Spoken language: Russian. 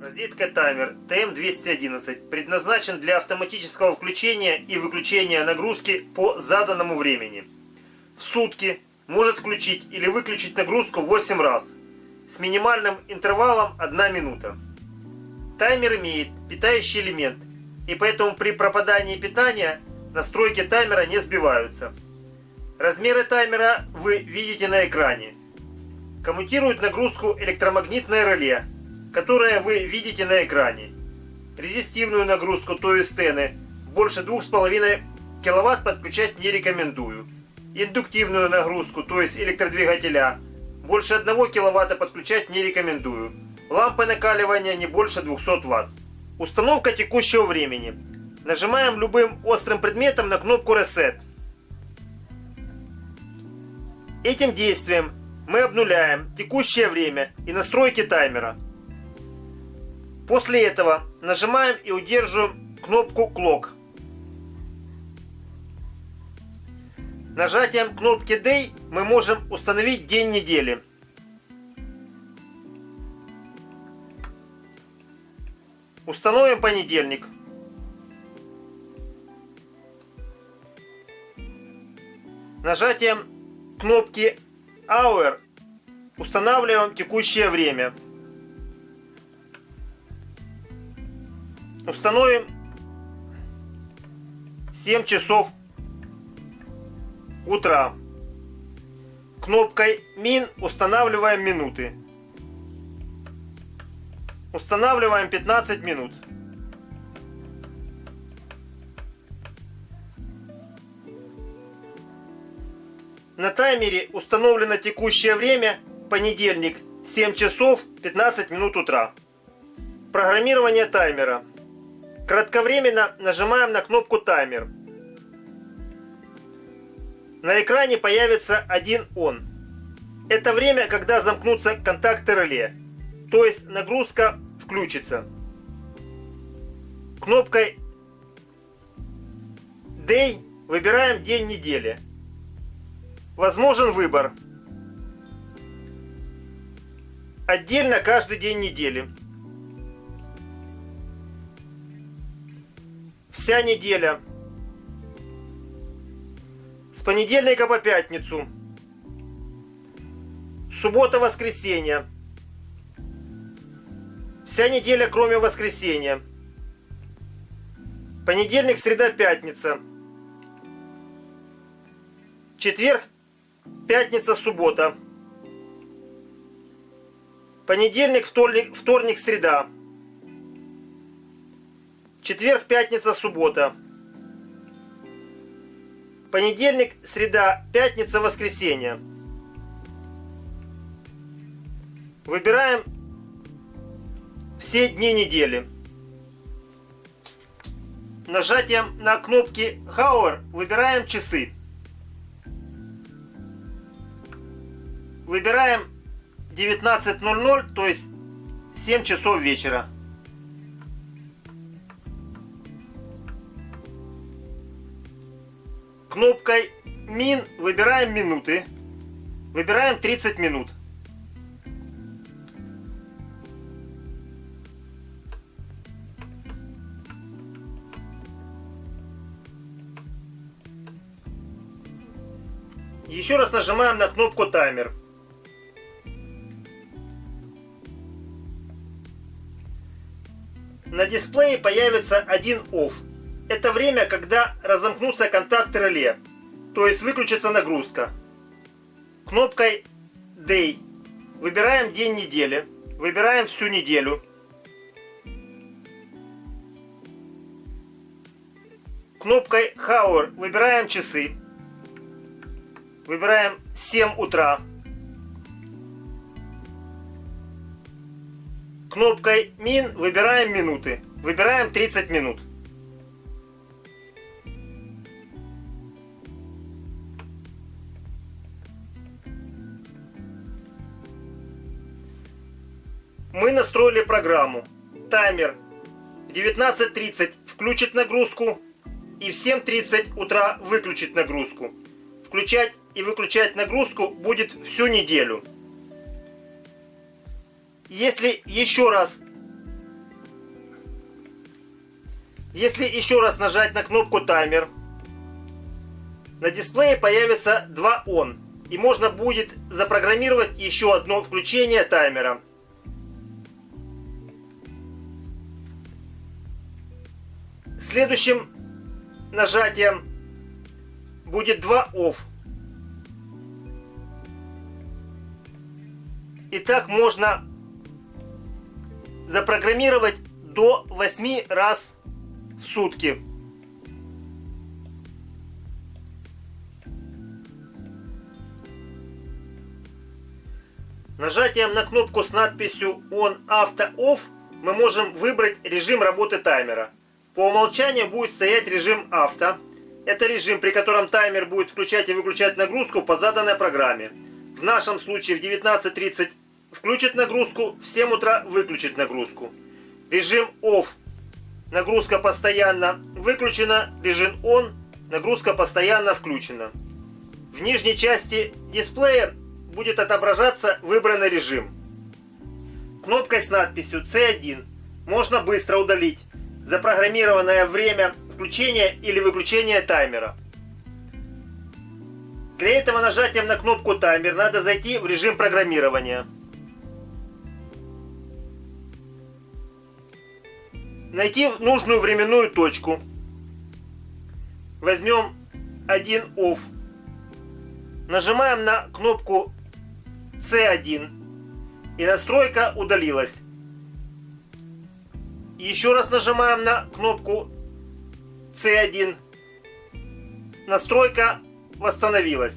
Розетка таймер TM211 предназначен для автоматического включения и выключения нагрузки по заданному времени. В сутки может включить или выключить нагрузку 8 раз с минимальным интервалом 1 минута. Таймер имеет питающий элемент и поэтому при пропадании питания настройки таймера не сбиваются. Размеры таймера вы видите на экране. Коммутирует нагрузку электромагнитное реле которое вы видите на экране. Резистивную нагрузку, то есть стены, больше 2,5 кВт подключать не рекомендую. Индуктивную нагрузку, то есть электродвигателя, больше 1 кВт подключать не рекомендую. Лампы накаливания не больше 200 Вт. Установка текущего времени. Нажимаем любым острым предметом на кнопку Reset. Этим действием мы обнуляем текущее время и настройки таймера. После этого нажимаем и удерживаем кнопку Clock. Нажатием кнопки Day мы можем установить день недели. Установим понедельник. Нажатием кнопки Hour устанавливаем текущее время. Установим 7 часов утра. Кнопкой Min устанавливаем минуты. Устанавливаем 15 минут. На таймере установлено текущее время понедельник 7 часов 15 минут утра. Программирование таймера. Кратковременно нажимаем на кнопку таймер. На экране появится один он. Это время, когда замкнутся контакты реле, то есть нагрузка включится. Кнопкой Day выбираем день недели. Возможен выбор. Отдельно каждый день недели. Вся неделя. С понедельника по пятницу. Суббота-воскресенье. Вся неделя, кроме воскресенья. Понедельник, среда, пятница. Четверг, пятница, суббота. Понедельник, вторник, вторник, среда. Четверг, пятница, суббота. Понедельник, среда, пятница, воскресенье. Выбираем все дни недели. Нажатием на кнопки Hour выбираем часы. Выбираем 19.00, то есть 7 часов вечера. Кнопкой Min выбираем минуты. Выбираем 30 минут. Еще раз нажимаем на кнопку таймер. На дисплее появится один OFF это время, когда разомкнутся контакты реле, то есть выключится нагрузка. Кнопкой Day выбираем день недели, выбираем всю неделю. Кнопкой Hour выбираем часы. Выбираем 7 утра. Кнопкой Min выбираем минуты. Выбираем 30 минут. Мы настроили программу. Таймер в 19.30 включит нагрузку и в 7.30 утра выключит нагрузку. Включать и выключать нагрузку будет всю неделю. Если еще раз Если еще раз нажать на кнопку таймер, на дисплее появится 2 он. И можно будет запрограммировать еще одно включение таймера. Следующим нажатием будет 2 off. И так можно запрограммировать до 8 раз в сутки. Нажатием на кнопку с надписью On Auto Off мы можем выбрать режим работы таймера. По умолчанию будет стоять режим авто. Это режим, при котором таймер будет включать и выключать нагрузку по заданной программе. В нашем случае в 19.30 включит нагрузку, в 7 утра выключит нагрузку. Режим OFF. Нагрузка постоянно выключена. Режим ON. Нагрузка постоянно включена. В нижней части дисплея будет отображаться выбранный режим. Кнопкой с надписью C1 можно быстро удалить запрограммированное время включения или выключения таймера. Для этого нажатием на кнопку таймер надо зайти в режим программирования. Найти нужную временную точку. Возьмем один OFF. Нажимаем на кнопку C1 и настройка удалилась. Еще раз нажимаем на кнопку C1. Настройка восстановилась.